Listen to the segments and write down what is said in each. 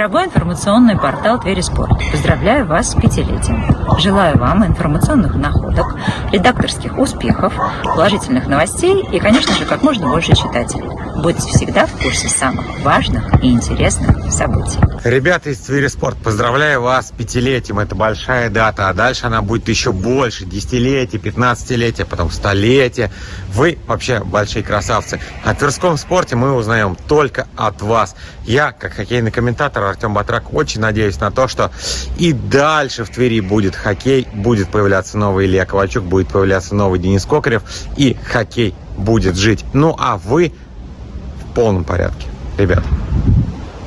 Дорогой информационный портал Твери Спорт, поздравляю вас с пятилетием. Желаю вам информационных находок, редакторских успехов, положительных новостей и, конечно же, как можно больше читателей. Будьте всегда в курсе самых важных и интересных событий. Ребята из Твери Спорт, поздравляю вас с пятилетием. Это большая дата, а дальше она будет еще больше. Десятилетие, пятнадцатилетие, потом столетие. Вы вообще большие красавцы. О Тверском спорте мы узнаем только от вас. Я, как хоккейный комментатор Артем Батрак, очень надеюсь на то, что и дальше в Твери будет хоккей, будет появляться новый Илья Ковальчук, будет появляться новый Денис Кокарев, и хоккей будет жить. Ну а вы в полном порядке, ребят.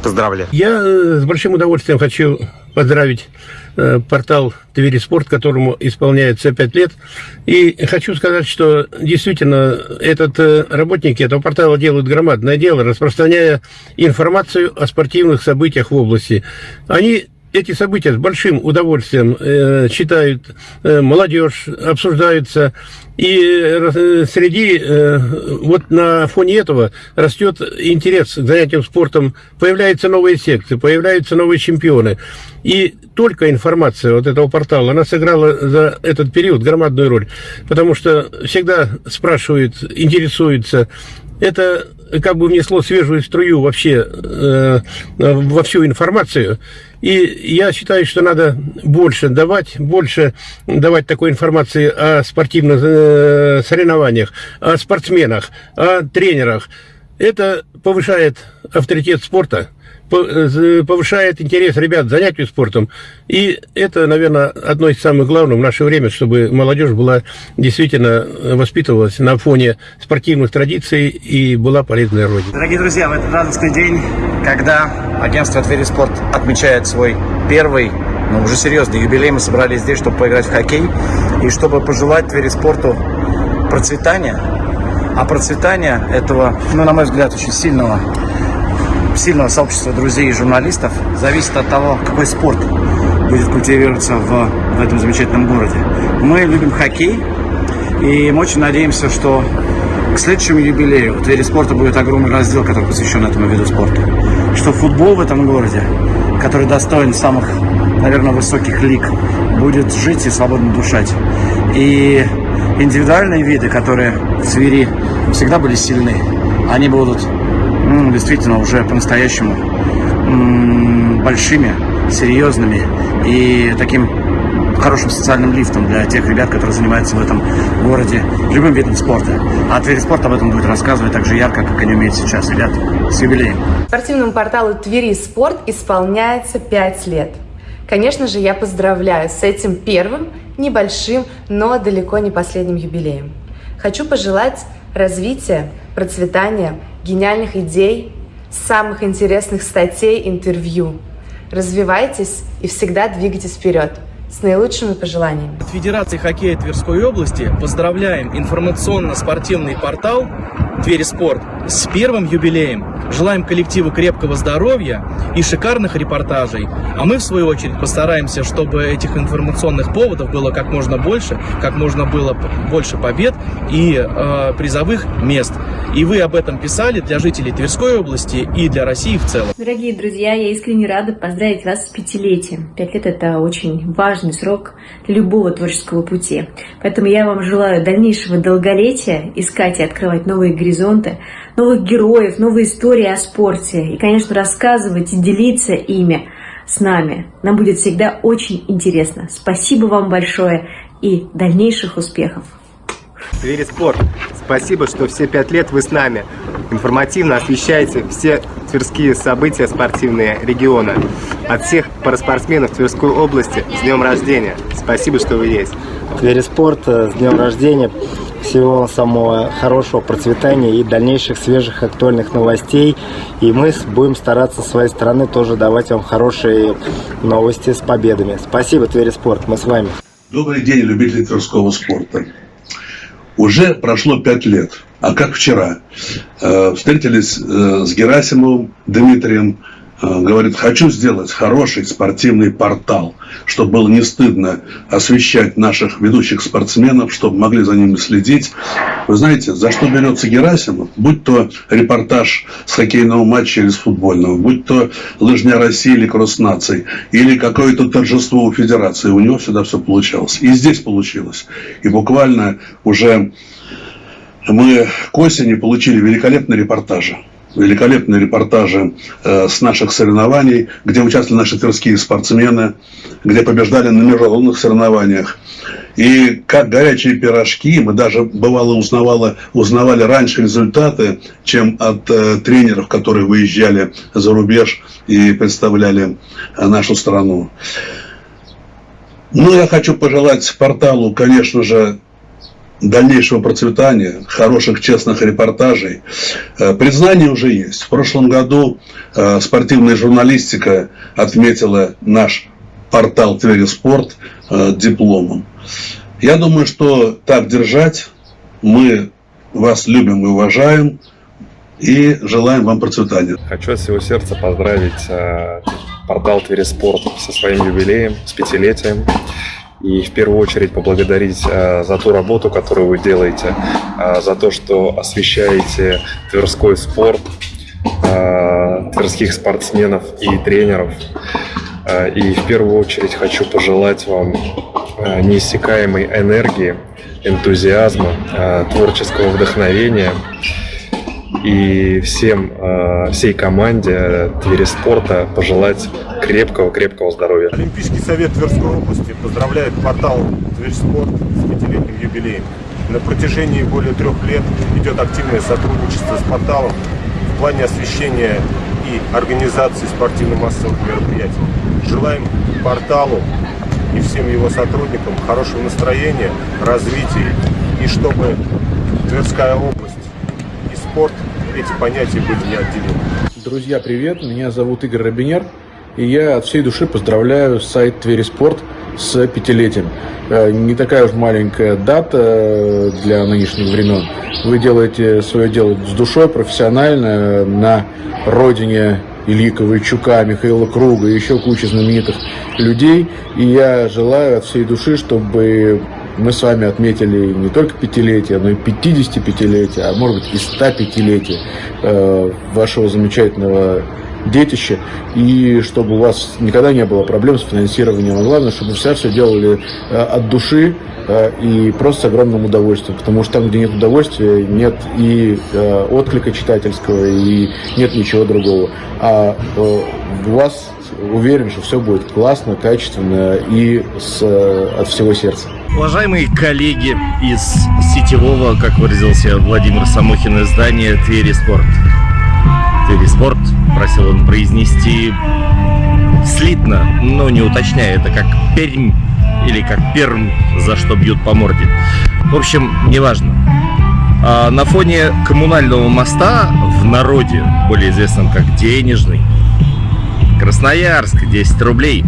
Поздравляю. Я э, с большим удовольствием хочу поздравить э, портал Твери Спорт, которому исполняется 5 лет. И хочу сказать, что действительно этот, э, работники этого портала делают громадное дело, распространяя информацию о спортивных событиях в области. Они эти события с большим удовольствием э, читают э, молодежь, обсуждаются. И э, среди, э, вот на фоне этого растет интерес к занятиям спортом, появляются новые секции, появляются новые чемпионы. И только информация вот этого портала, она сыграла за этот период громадную роль. Потому что всегда спрашивают, интересуются. Это как бы внесло свежую струю вообще э, во всю информацию. И я считаю, что надо больше давать, больше давать такой информации о спортивных э, соревнованиях, о спортсменах, о тренерах. Это повышает авторитет спорта, повышает интерес ребят к занятию спортом. И это, наверное, одно из самых главных в наше время, чтобы молодежь была действительно воспитывалась на фоне спортивных традиций и была полезной родине. Дорогие друзья, в этот радостный день, когда агентство Твери Спорт отмечает свой первый, но уже серьезный юбилей. Мы собрались здесь, чтобы поиграть в хоккей и чтобы пожелать Твери Спорту процветания. А процветание этого, ну, на мой взгляд, очень сильного, сильного сообщества друзей и журналистов зависит от того, какой спорт будет культивироваться в, в этом замечательном городе. Мы любим хоккей, и мы очень надеемся, что к следующему юбилею в Твери спорта будет огромный раздел, который посвящен этому виду спорта. Что футбол в этом городе, который достоин самых, наверное, высоких лиг, будет жить и свободно душать. И индивидуальные виды, которые в Твери всегда были сильны, они будут ну, действительно уже по-настоящему большими, серьезными и таким хорошим социальным лифтом для тех ребят, которые занимаются в этом городе любым видом спорта. А Твери Спорт об этом будет рассказывать так же ярко, как они умеют сейчас. Ребят, с юбилеем. Спортивному порталу Твери Спорт исполняется 5 лет. Конечно же, я поздравляю с этим первым, небольшим, но далеко не последним юбилеем. Хочу пожелать развития, процветания, гениальных идей, самых интересных статей, интервью. Развивайтесь и всегда двигайтесь вперед. С наилучшими пожеланиями. От Федерации хоккея Тверской области поздравляем информационно-спортивный портал Твери Спорт с первым юбилеем. Желаем коллективу крепкого здоровья и шикарных репортажей. А мы, в свою очередь, постараемся, чтобы этих информационных поводов было как можно больше, как можно было больше побед и э, призовых мест. И вы об этом писали для жителей Тверской области и для России в целом. Дорогие друзья, я искренне рада поздравить вас с пятилетием. Пять лет – это очень важный срок для любого творческого пути. Поэтому я вам желаю дальнейшего долголетия, искать и открывать новые горизонты, новых героев, новые истории о спорте. И, конечно, рассказывать и делиться ими с нами. Нам будет всегда очень интересно. Спасибо вам большое и дальнейших успехов! Твери Спорт, спасибо, что все пять лет вы с нами. Информативно освещаете все тверские события спортивные региона. От всех параспортсменов Тверской области с днем рождения. Спасибо, что вы есть. Твери Спорт, с днем рождения. Всего самого хорошего процветания и дальнейших свежих актуальных новостей. И мы будем стараться с своей стороны тоже давать вам хорошие новости с победами. Спасибо, Твери Спорт. Мы с вами. Добрый день, любители тверского спорта. Уже прошло пять лет, а как вчера. Э, встретились э, с Герасимовым Дмитрием, говорит, хочу сделать хороший спортивный портал, чтобы было не стыдно освещать наших ведущих спортсменов, чтобы могли за ними следить. Вы знаете, за что берется Герасимов? Будь то репортаж с хоккейного матча или с футбольного, будь то лыжня России или кросс наций, или какое-то торжество у федерации, у него всегда все получалось. И здесь получилось. И буквально уже мы к осени получили великолепные репортажи великолепные репортажи э, с наших соревнований, где участвовали наши тверские спортсмены, где побеждали на международных соревнованиях. И как горячие пирожки, мы даже бывало узнавали, узнавали раньше результаты, чем от э, тренеров, которые выезжали за рубеж и представляли э, нашу страну. Ну, я хочу пожелать порталу, конечно же, дальнейшего процветания, хороших, честных репортажей. Э, признание уже есть. В прошлом году э, спортивная журналистика отметила наш портал Твери Спорт э, дипломом. Я думаю, что так держать. Мы вас любим и уважаем. И желаем вам процветания. Хочу от всего сердца поздравить портал Твери Спорт со своим юбилеем, с пятилетием и в первую очередь поблагодарить э, за ту работу, которую вы делаете, э, за то, что освещаете тверской спорт, э, тверских спортсменов и тренеров. И в первую очередь хочу пожелать вам неиссякаемой энергии, энтузиазма, творческого вдохновения и всем, э, всей команде Твери Спорта пожелать крепкого-крепкого здоровья. Олимпийский совет Тверской области поздравляет портал Тверь Спорт с пятилетним юбилеем. На протяжении более трех лет идет активное сотрудничество с порталом в плане освещения и организации спортивно-массовых мероприятий. Желаем порталу и всем его сотрудникам хорошего настроения, развития и чтобы Тверская область и спорт эти понятия были неотделимы. Друзья, привет! Меня зовут Игорь Робинер. И я от всей души поздравляю сайт Твери Спорт с пятилетием. Э, не такая уж маленькая дата э, для нынешних времен. Вы делаете свое дело с душой, профессионально, на родине Ильи Ковальчука, Михаила Круга и еще куча знаменитых людей. И я желаю от всей души, чтобы мы с вами отметили не только пятилетие, но и 55-летие, а может быть и 105-летие э, вашего замечательного детище, и чтобы у вас никогда не было проблем с финансированием. А главное, чтобы все все делали э, от души э, и просто с огромным удовольствием. Потому что там, где нет удовольствия, нет и отклика читательского, и нет ничего другого. А у вас уверен, что все будет классно, качественно и с, от всего сердца. Уважаемые коллеги из сетевого, как выразился Владимир Самохин, издания «Твери Спорт». «Твери Спорт» просил он произнести слитно, но не уточняя, это как Пермь или как Перм, за что бьют по морде. В общем, неважно. А на фоне коммунального моста в народе, более известном как Денежный, Красноярск, 10 рублей.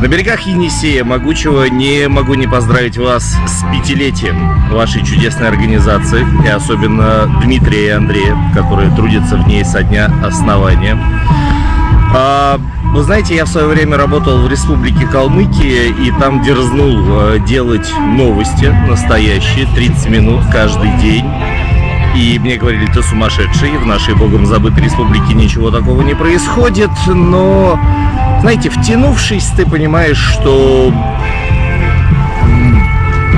На берегах Енисея Могучего не могу не поздравить вас с пятилетием вашей чудесной организации, и особенно Дмитрия и Андрея, которые трудятся в ней со дня основания. А, вы знаете, я в свое время работал в Республике Калмыкия и там дерзнул э, делать новости настоящие, 30 минут каждый день. И мне говорили, ты сумасшедший, в нашей богом забытой республике ничего такого не происходит, но знаете, втянувшись, ты понимаешь, что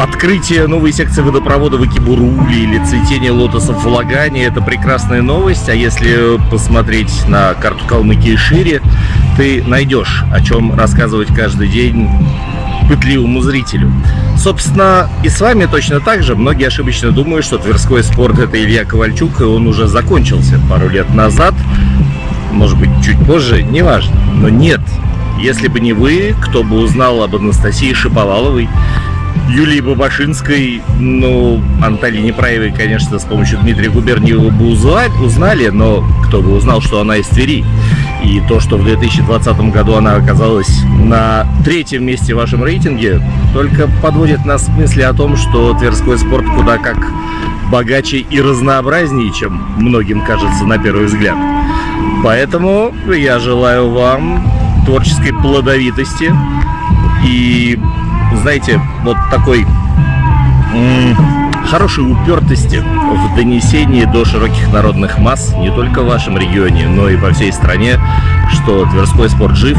открытие новой секции водопровода в Экибуруле или цветение лотосов в Лагане – это прекрасная новость. А если посмотреть на карту Калмыкии шире, ты найдешь, о чем рассказывать каждый день пытливому зрителю. Собственно, и с вами точно так же. Многие ошибочно думают, что Тверской спорт – это Илья Ковальчук, и он уже закончился пару лет назад может быть, чуть позже, неважно. Но нет, если бы не вы, кто бы узнал об Анастасии Шиповаловой, Юлии Бабашинской, ну, Анталине Праевой, конечно, с помощью Дмитрия Губерниева бы узнали, но кто бы узнал, что она из Твери. И то, что в 2020 году она оказалась на третьем месте в вашем рейтинге, только подводит нас к мысли о том, что Тверской спорт куда как богаче и разнообразнее, чем многим кажется на первый взгляд. Поэтому я желаю вам творческой плодовитости и, знаете, вот такой хорошей упертости в донесении до широких народных масс не только в вашем регионе, но и по всей стране, что Тверской спорт жив,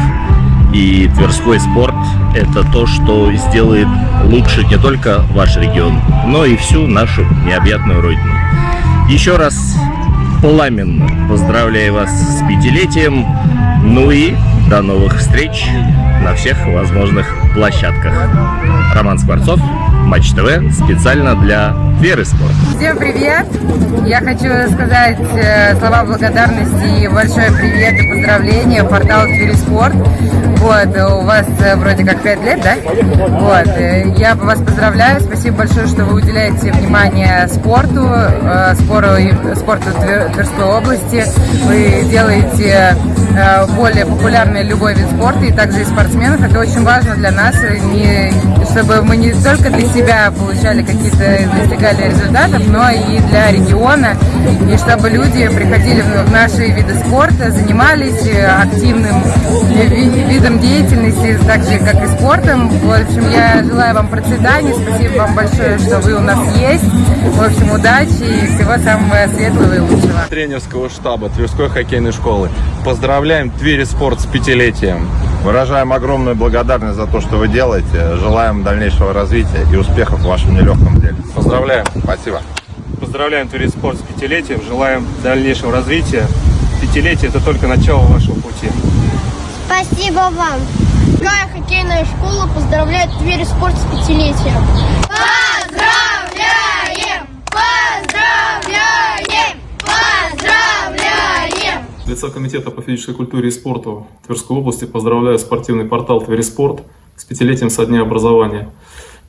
и Тверской спорт – это то, что сделает лучше не только ваш регион, но и всю нашу необъятную родину. Еще раз пламенно. Поздравляю вас с пятилетием, ну и до новых встреч на всех возможных площадках. Роман Скворцов, Матч ТВ, специально для Веры Спорт. Всем привет! Я хочу сказать э, слова благодарности и большой привет и поздравления порталу Твери Спорт. Вот, у вас э, вроде как 5 лет, да? Вот, э, я вас поздравляю, спасибо большое, что вы уделяете внимание спорту, спору, спорту Тверской области. Вы делаете более популярный любой вид спорта и также и спортсменов. Это очень важно для нас, не, чтобы мы не только для себя получали какие-то, достигали результатов, но и для региона, и чтобы люди приходили в наши виды спорта, занимались активным видом деятельности, так же, как и спортом. В общем, я желаю вам процветания, спасибо вам большое, что вы у нас есть. В общем, удачи и всего самого светлого и лучшего. Тренерского штаба Тверской хоккейной школы. Поздравляем Твери Спорт с пятилетием. Выражаем огромную благодарность за то, что вы делаете. Желаем дальнейшего развития и успехов в вашем нелегком деле. Поздравляем. Спасибо. Поздравляем Турин Спорт с пятилетием. Желаем дальнейшего развития. Пятилетие – это только начало вашего пути. Спасибо вам. Какая хоккейная школа поздравляет Твери Спорт с пятилетием. Поздравляем! Поздравляем! Поздравляем! От лица Комитета по физической культуре и спорту Тверской области поздравляю спортивный портал Твери Спорт с пятилетием со дня образования.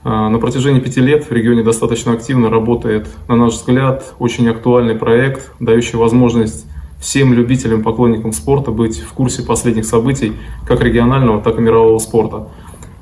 А, на протяжении пяти лет в регионе достаточно активно работает, на наш взгляд, очень актуальный проект, дающий возможность всем любителям, поклонникам спорта быть в курсе последних событий как регионального, так и мирового спорта.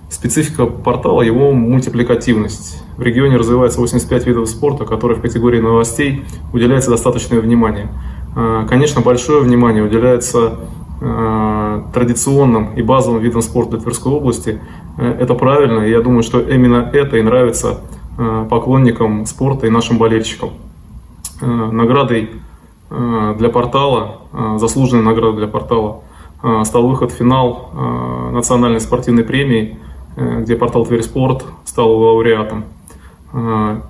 Специфика портала – его мультипликативность. В регионе развивается 85 видов спорта, которые в категории новостей уделяется достаточное внимание. А, конечно, большое внимание уделяется а, традиционным и базовым видам спорта Тверской области. Э, это правильно, и я думаю, что именно это и нравится поклонникам спорта и нашим болельщикам. Наградой для портала, заслуженной наградой для портала, стал выход в финал национальной спортивной премии, э, где портал Тверь Спорт стал лауреатом.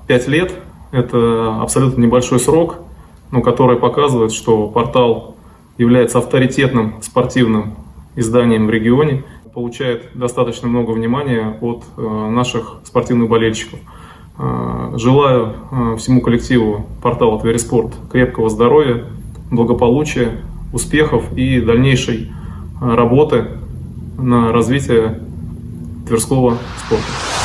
Пять лет – это абсолютно небольшой срок, но который показывает, что портал является авторитетным спортивным изданием в регионе, получает достаточно много внимания от э, наших спортивных болельщиков. Э, желаю э, всему коллективу портала Твериспорт крепкого здоровья, благополучия, успехов и дальнейшей работы на развитие тверского спорта.